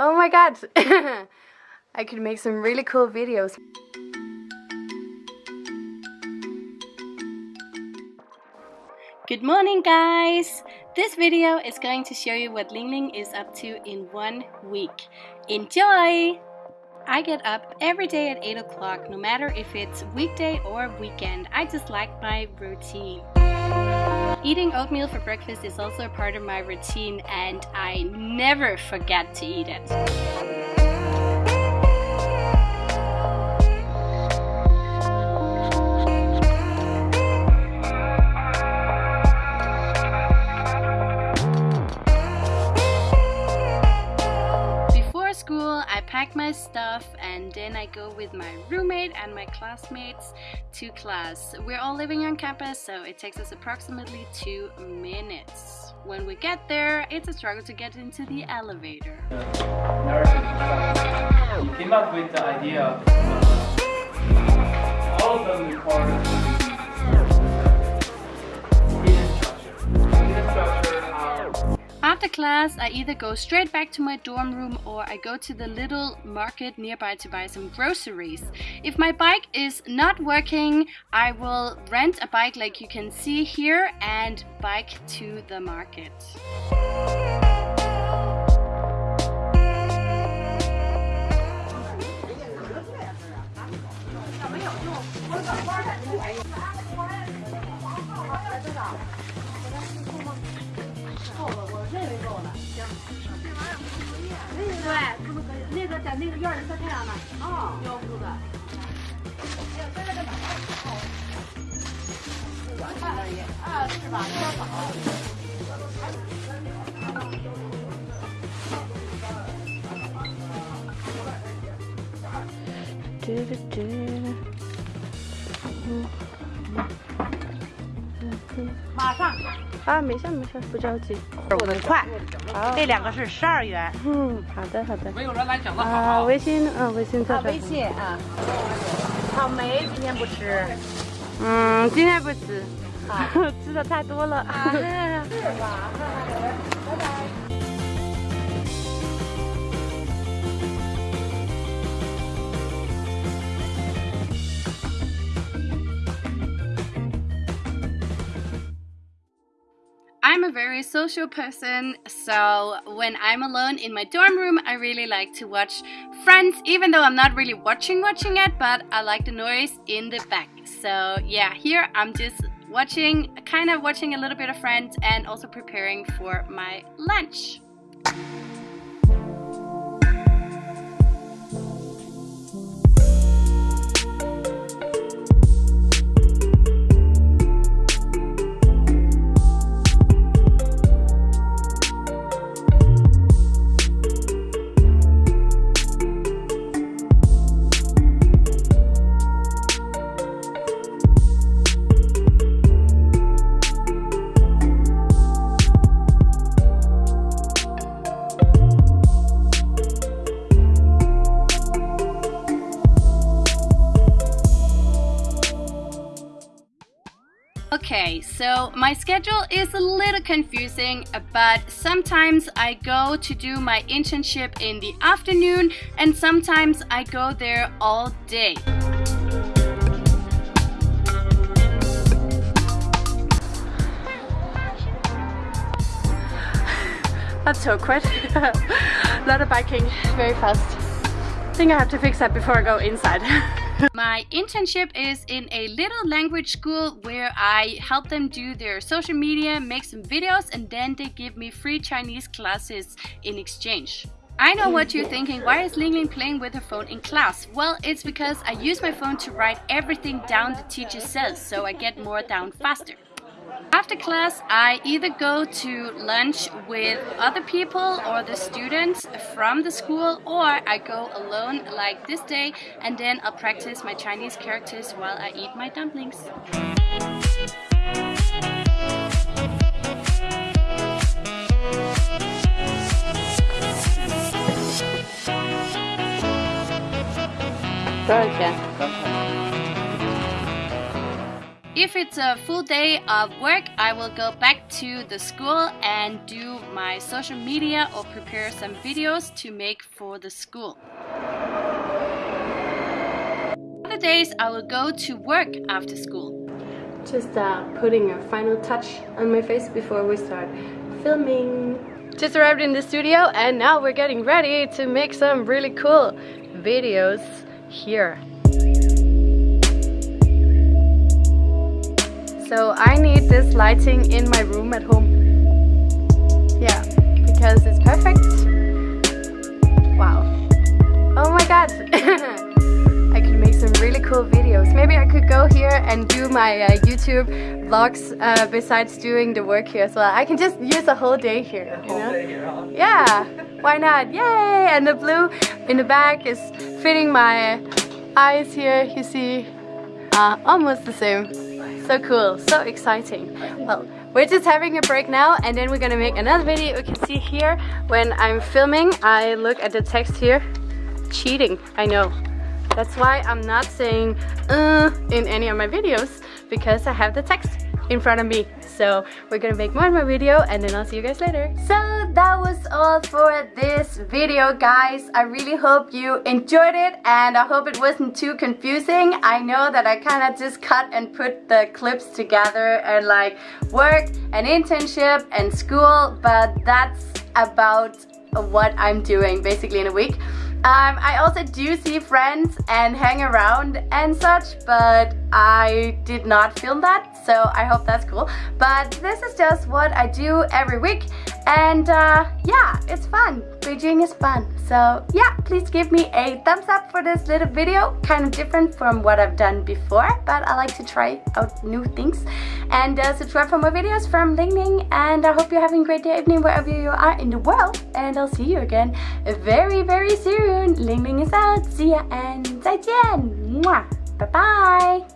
Oh my god! I could make some really cool videos. Good morning guys! This video is going to show you what Ling Ling is up to in one week. Enjoy! I get up every day at 8 o'clock, no matter if it's weekday or weekend. I just like my routine. Eating oatmeal for breakfast is also a part of my routine and I never forget to eat it. Pack my stuff and then I go with my roommate and my classmates to class. We're all living on campus so it takes us approximately two minutes. When we get there, it's a struggle to get into the elevator. You came up with the idea of all of them require After class, I either go straight back to my dorm room or I go to the little market nearby to buy some groceries. If my bike is not working, I will rent a bike like you can see here and bike to the market. 够了，我认为够了。行，这玩意儿不是作业。对，不是作业。那个在那个院里晒太阳呢。哦，要不的。哎呀，现在在哪儿？哦，四环半。啊，是吧？多少？吱吱吱，马上啊，没事没事，不着急。我们快。好，这两个是十二元。嗯，好的好的。没有人来讲的好。啊，微信，嗯，微信啊，微信啊。草莓今天不吃。嗯，今天不吃。吃的太多了。是吧？I'm a very social person, so when I'm alone in my dorm room, I really like to watch Friends, even though I'm not really watching watching it, but I like the noise in the back. So yeah, here I'm just watching, kind of watching a little bit of Friends and also preparing for my lunch. Okay, so my schedule is a little confusing, but sometimes I go to do my internship in the afternoon and sometimes I go there all day. That's so quick. a lot of biking, very fast. I think I have to fix that before I go inside. My internship is in a little language school where I help them do their social media, make some videos, and then they give me free Chinese classes in exchange. I know what you're thinking, why is Ling Ling playing with her phone in class? Well, it's because I use my phone to write everything down the teacher says, so I get more down faster. After class, I either go to lunch with other people or the students from the school or I go alone like this day and then I'll practice my Chinese characters while I eat my dumplings. If it's a full day of work, I will go back to the school and do my social media or prepare some videos to make for the school. Other days, I will go to work after school. Just uh, putting a final touch on my face before we start filming. Just arrived in the studio and now we're getting ready to make some really cool videos here. So I need this lighting in my room at home. Yeah, because it's perfect. Wow. Oh my god. I could make some really cool videos. Maybe I could go here and do my uh, YouTube vlogs uh, besides doing the work here as well. I can just use a whole day here, you know? Yeah, why not? Yay! And the blue in the back is fitting my eyes here, you see. Uh, almost the same. So cool, so exciting. Well, we're just having a break now and then we're gonna make another video. You can see here when I'm filming, I look at the text here. Cheating, I know. That's why I'm not saying uh in any of my videos because I have the text in front of me. So we're gonna make more of my video and then I'll see you guys later. So that was all for this video guys. I really hope you enjoyed it and I hope it wasn't too confusing. I know that I kind of just cut and put the clips together and like work and internship and school but that's about what I'm doing basically in a week. Um, I also do see friends and hang around and such, but I did not film that, so I hope that's cool. But this is just what I do every week, and uh, yeah, it's fun. Beijing is fun. So yeah, please give me a thumbs up for this little video. Kind of different from what I've done before, but I like to try out new things. And uh, subscribe for more videos from Ling Ling, and I hope you're having a great day, evening, wherever you are in the world. And I'll see you again very, very soon. Ling Ling is out. See ya and 再见. Mwah. Bye bye.